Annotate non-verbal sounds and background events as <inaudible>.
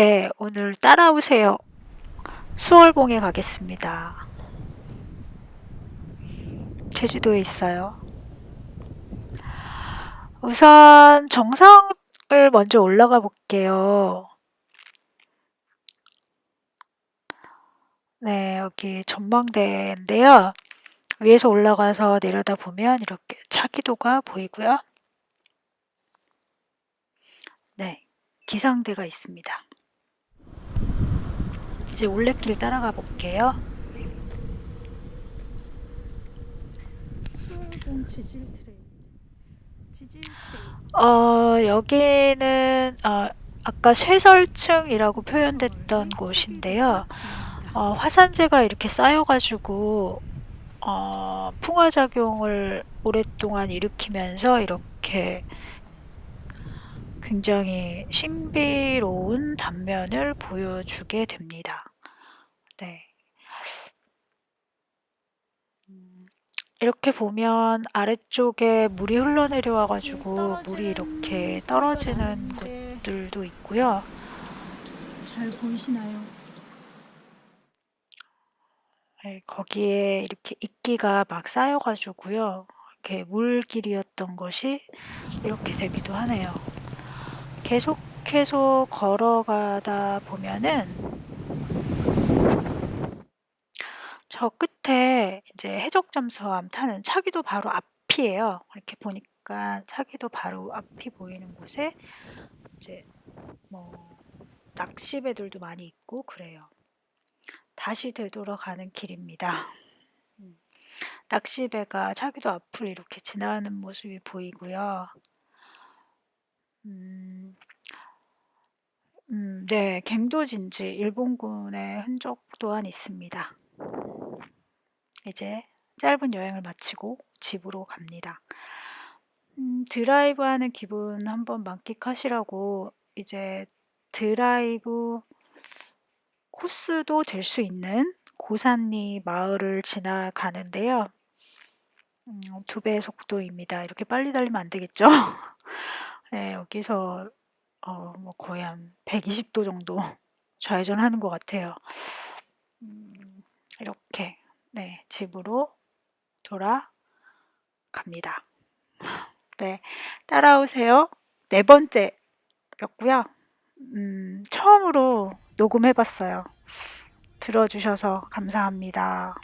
네, 오늘 따라오세요. 수월봉에 가겠습니다. 제주도에 있어요. 우선 정상을 먼저 올라가 볼게요. 네, 여기 전망대인데요. 위에서 올라가서 내려다 보면 이렇게 차기도가 보이고요. 네, 기상대가 있습니다. 이제 올레길 따라가 볼게요. 수월봉 지질 트레일. 지질 트레일. 어, 여기는 어, 아까 쇄설층이라고 표현됐던 곳인데요. 어, 화산재가 이렇게 쌓여가지고 어, 풍화작용을 오랫동안 일으키면서 이렇게 굉장히 신비로운 단면을 보여주게 됩니다. 네. 음, 이렇게 보면 아래쪽에 물이 흘러내려와 가지고 물이 이렇게 떨어지는 곳들도 있고요. 잘 보이시나요? 네, 거기에 이렇게 이끼가 막 쌓여 가지고요. 이렇게 물길이었던 것이 이렇게 되기도 하네요. 계속해서 걸어가다 보면은 저 끝에 이제 해적잠수함 타는 차기도 바로 앞이에요. 이렇게 보니까 차기도 바로 앞이 보이는 곳에 이제 뭐 낚시배들도 많이 있고 그래요. 다시 되돌아가는 길입니다. 음, 낚시배가 차기도 앞을 이렇게 지나가는 모습이 보이고요. 음, 음, 네, 갱도진지 일본군의 흔적 또한 있습니다. 이제 짧은 여행을 마치고 집으로 갑니다. 음, 드라이브 하는 기분 한번 만끽하시라고 이제 드라이브 코스도 될 수 있는 고산리 마을을 지나가는데요. 음, 두 배의 속도입니다. 이렇게 빨리 달리면 안 되겠죠? <laughs> 네, 여기서 어, 뭐 거의 한 120도 정도 좌회전하는 것 같아요. 음, 이렇게 네, 집으로 돌아갑니다. 네, 따라오세요. 네 번째였고요. 음, 처음으로 녹음해봤어요. 들어주셔서 감사합니다.